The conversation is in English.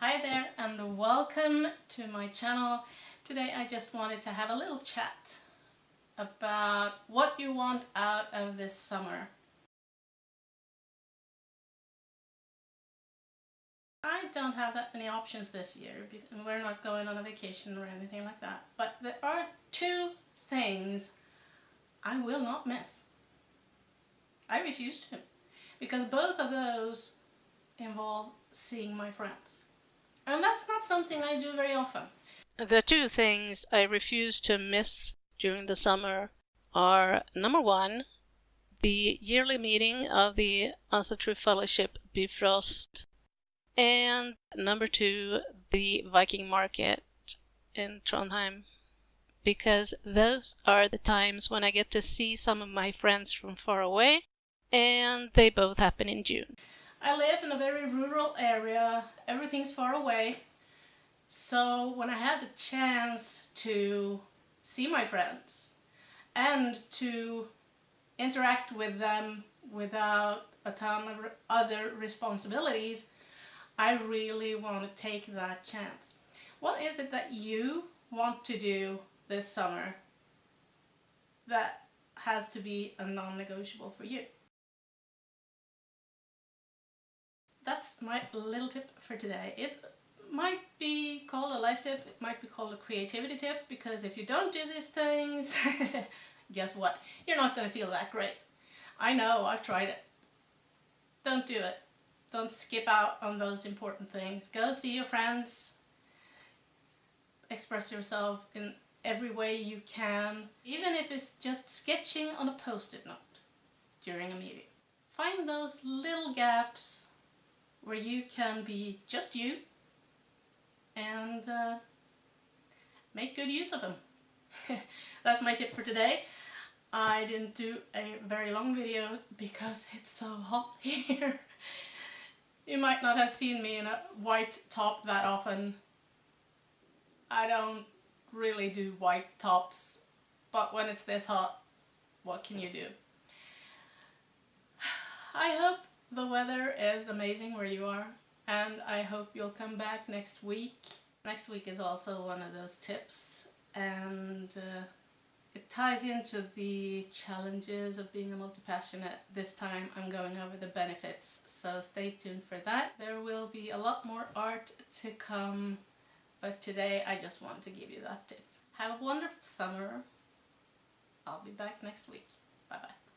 Hi there and welcome to my channel. Today I just wanted to have a little chat about what you want out of this summer. I don't have that many options this year and we're not going on a vacation or anything like that. But there are two things I will not miss. I refuse to because both of those involve seeing my friends. And that's not something I do very often. The two things I refuse to miss during the summer are number one, the yearly meeting of the Asatru Fellowship Bifrost, and number two, the Viking Market in Trondheim. Because those are the times when I get to see some of my friends from far away, and they both happen in June. I live in a very rural area, everything's far away. So when I had the chance to see my friends and to interact with them without a ton of other responsibilities, I really want to take that chance. What is it that you want to do this summer that has to be a non-negotiable for you? That's my little tip for today. It might be called a life tip, it might be called a creativity tip, because if you don't do these things, guess what? You're not going to feel that great. I know, I've tried it. Don't do it. Don't skip out on those important things. Go see your friends. Express yourself in every way you can, even if it's just sketching on a post-it note during a meeting. Find those little gaps where you can be just you and uh, make good use of them. That's my tip for today. I didn't do a very long video because it's so hot here. you might not have seen me in a white top that often. I don't really do white tops, but when it's this hot, what can you do? I hope the weather is amazing where you are and I hope you'll come back next week. Next week is also one of those tips and uh, it ties into the challenges of being a multi-passionate. This time I'm going over the benefits, so stay tuned for that. There will be a lot more art to come, but today I just want to give you that tip. Have a wonderful summer. I'll be back next week. Bye bye.